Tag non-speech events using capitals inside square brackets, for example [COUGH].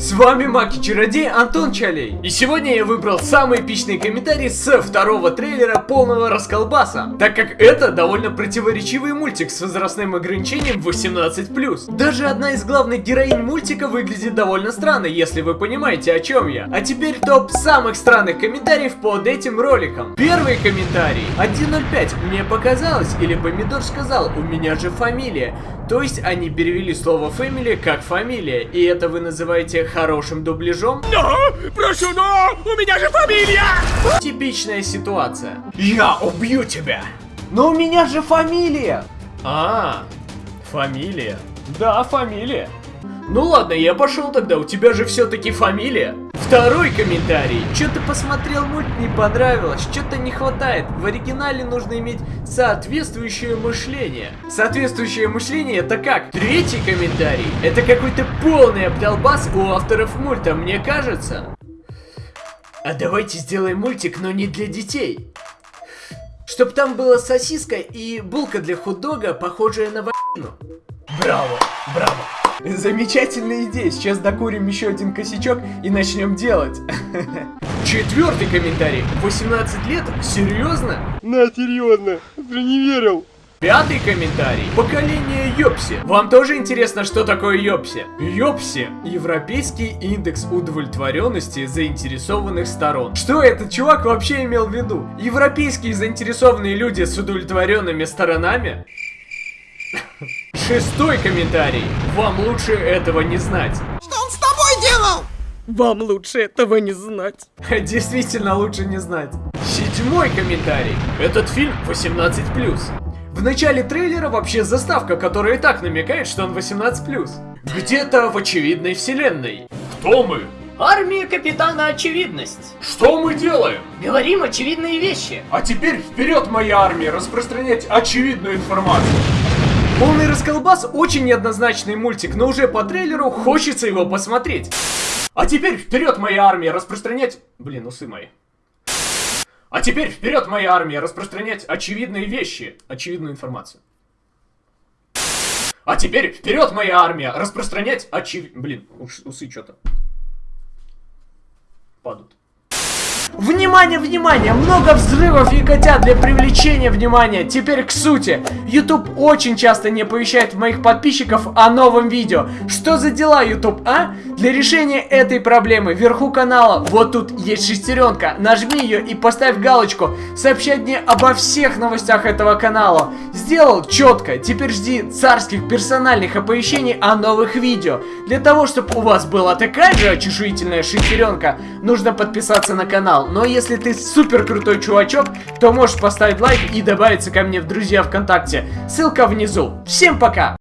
С вами Маки-чародей Антон Чалей. И сегодня я выбрал самый эпичный комментарий с второго трейлера полного расколбаса, так как это довольно противоречивый мультик с возрастным ограничением 18+. Даже одна из главных героинь мультика выглядит довольно странно, если вы понимаете о чем я. А теперь топ самых странных комментариев под этим роликом. Первый комментарий. 1.05. Мне показалось, или Помидор сказал, у меня же фамилия. То есть они перевели слово family как фамилия, и это вы называете хорошим дубляжом? Но! Прошу, но! У меня же фамилия! Типичная ситуация. Я убью тебя! Но у меня же фамилия! А, фамилия. Да, фамилия. Ну ладно, я пошел тогда, у тебя же все-таки фамилия. Второй комментарий. Что-то посмотрел мульт, не понравилось, что-то не хватает. В оригинале нужно иметь соответствующее мышление. Соответствующее мышление это как? Третий комментарий. Это какой-то полный обдолбас у авторов мульта, мне кажется. А давайте сделаем мультик, но не для детей. Чтоб там была сосиска и булка для хот-дога, похожая на вагину. Браво, браво. [LAUGHS] Замечательная идея. Сейчас докурим еще один косячок и начнем делать. [LAUGHS] Четвертый комментарий. 18 лет? Серьезно? На, серьезно, ты не верил. Пятый комментарий. Поколение Йопси. Вам тоже интересно, что такое Йопси? Йопси – Европейский индекс удовлетворенности заинтересованных сторон. Что этот чувак вообще имел в виду? Европейские заинтересованные люди с удовлетворенными сторонами? [LAUGHS] Шестой комментарий. Вам лучше этого не знать. Что он с тобой делал? Вам лучше этого не знать. [LAUGHS] Действительно лучше не знать. Седьмой комментарий. Этот фильм 18+. В начале трейлера вообще заставка, которая и так намекает, что он 18+. Где-то в очевидной вселенной. Кто мы? Армия капитана Очевидность. Что мы делаем? Говорим очевидные вещи. А теперь вперед, моя армия, распространять очевидную информацию. Полный расколбас очень неоднозначный мультик, но уже по трейлеру хочется его посмотреть. А теперь вперед, моя армия, распространять... Блин, усы мои. А теперь вперед, моя армия, распространять очевидные вещи, очевидную информацию. А теперь вперед, моя армия, распространять очевид... Блин, усы что-то падают. Внимание, внимание! Много взрывов и котят для привлечения внимания. Теперь к сути. YouTube очень часто не оповещает моих подписчиков о новом видео. Что за дела, YouTube, а? Для решения этой проблемы вверху канала, вот тут есть шестеренка. Нажми ее и поставь галочку. Сообщать мне обо всех новостях этого канала. Сделал четко. Теперь жди царских персональных оповещений о новых видео. Для того, чтобы у вас была такая же чешуительная шестеренка, нужно подписаться на канал. Но если ты супер крутой чувачок, то можешь поставить лайк и добавиться ко мне в друзья ВКонтакте. Ссылка внизу. Всем пока!